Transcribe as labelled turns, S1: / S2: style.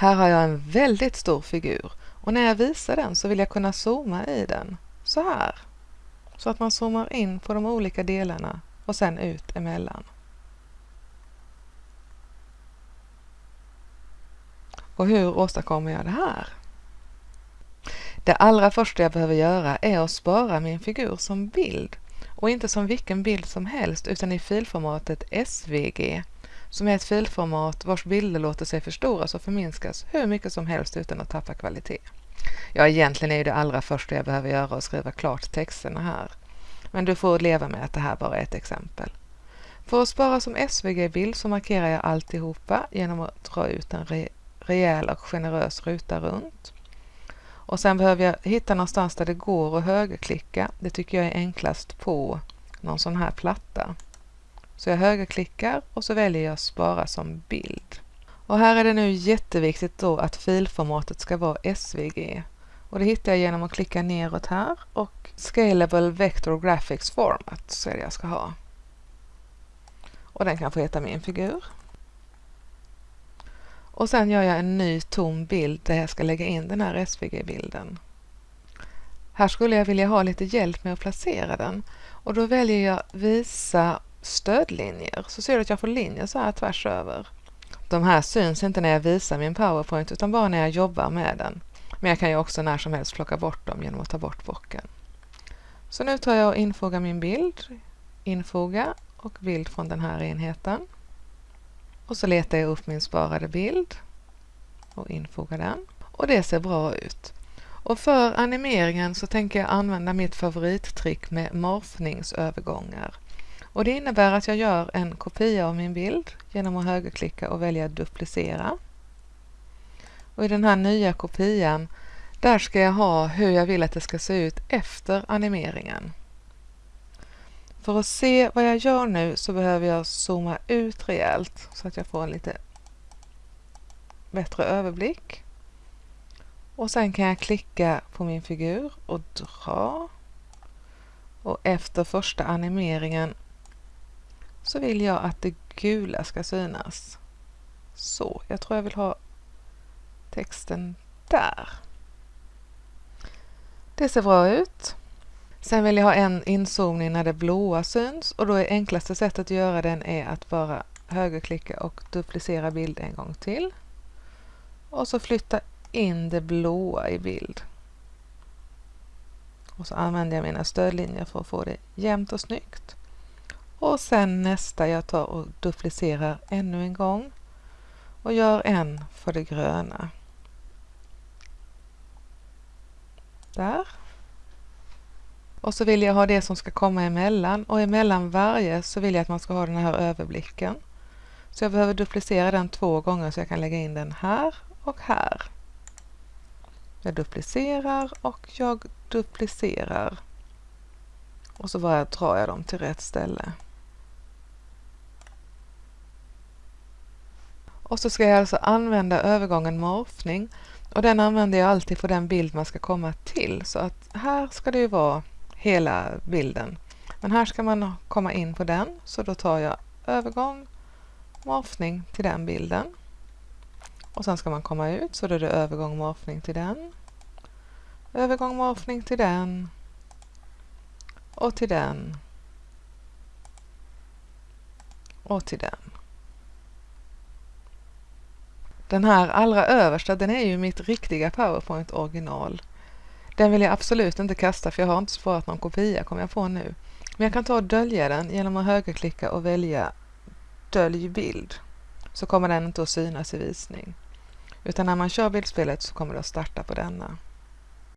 S1: Här har jag en väldigt stor figur och när jag visar den så vill jag kunna zooma i den, så här. Så att man zoomar in på de olika delarna och sen ut emellan. Och hur åstadkommer jag det här? Det allra första jag behöver göra är att spara min figur som bild och inte som vilken bild som helst utan i filformatet SVG som är ett filformat vars bilder låter sig förstoras och förminskas hur mycket som helst utan att tappa kvalitet. Ja, egentligen är det allra första jag behöver göra att skriva klart texterna här. Men du får leva med att det här bara är ett exempel. För att spara som SVG-bild så markerar jag alltihopa genom att dra ut en re rejäl och generös ruta runt. Och sen behöver jag hitta någonstans där det går att högerklicka. Det tycker jag är enklast på någon sån här platta. Så jag högerklickar och så väljer jag spara som bild. Och här är det nu jätteviktigt då att filformatet ska vara SVG. Och det hittar jag genom att klicka neråt här och Scalable Vector Graphics Format så är det jag ska ha. Och den kan få heta min figur. Och sen gör jag en ny tom bild där jag ska lägga in den här SVG-bilden. Här skulle jag vilja ha lite hjälp med att placera den och då väljer jag visa stödlinjer så ser du att jag får linjer så här tvärs över. De här syns inte när jag visar min PowerPoint utan bara när jag jobbar med den. Men jag kan ju också när som helst plocka bort dem genom att ta bort bocken. Så nu tar jag och infogar min bild, infoga och bild från den här enheten. Och så letar jag upp min sparade bild och infogar den. Och det ser bra ut. Och för animeringen så tänker jag använda mitt favorittrick med morfningsövergångar. Och det innebär att jag gör en kopia av min bild genom att högerklicka och välja duplicera. Och i den här nya kopian, där ska jag ha hur jag vill att det ska se ut efter animeringen. För att se vad jag gör nu så behöver jag zooma ut rejält så att jag får en lite bättre överblick. Och sen kan jag klicka på min figur och dra. Och efter första animeringen så vill jag att det gula ska synas. Så, jag tror jag vill ha texten där. Det ser bra ut. Sen vill jag ha en inzoomning när det blåa syns och då är enklaste sättet att göra den är att bara högerklicka och duplicera bild en gång till. Och så flytta in det blåa i bild. Och så använder jag mina stödlinjer för att få det jämnt och snyggt. Och sen nästa jag tar och duplicerar ännu en gång och gör en för det gröna. Där. Och så vill jag ha det som ska komma emellan och emellan varje så vill jag att man ska ha den här överblicken. Så jag behöver duplicera den två gånger så jag kan lägga in den här och här. Jag duplicerar och jag duplicerar. Och så bara drar jag dem till rätt ställe. Och så ska jag alltså använda övergången morfning och den använder jag alltid för den bild man ska komma till. Så att här ska det ju vara hela bilden. Men här ska man komma in på den så då tar jag övergång, morfning till den bilden. Och sen ska man komma ut så då är det övergång, morfning till den. Övergång, morfning till den. Och till den. Och till den. Den här allra översta, den är ju mitt riktiga PowerPoint original. Den vill jag absolut inte kasta för jag har inte sparat någon kopia kommer jag på nu. Men jag kan ta och dölja den genom att högerklicka och välja Dölj bild. Så kommer den inte att synas i visning. Utan när man kör bildspelet så kommer det att starta på denna.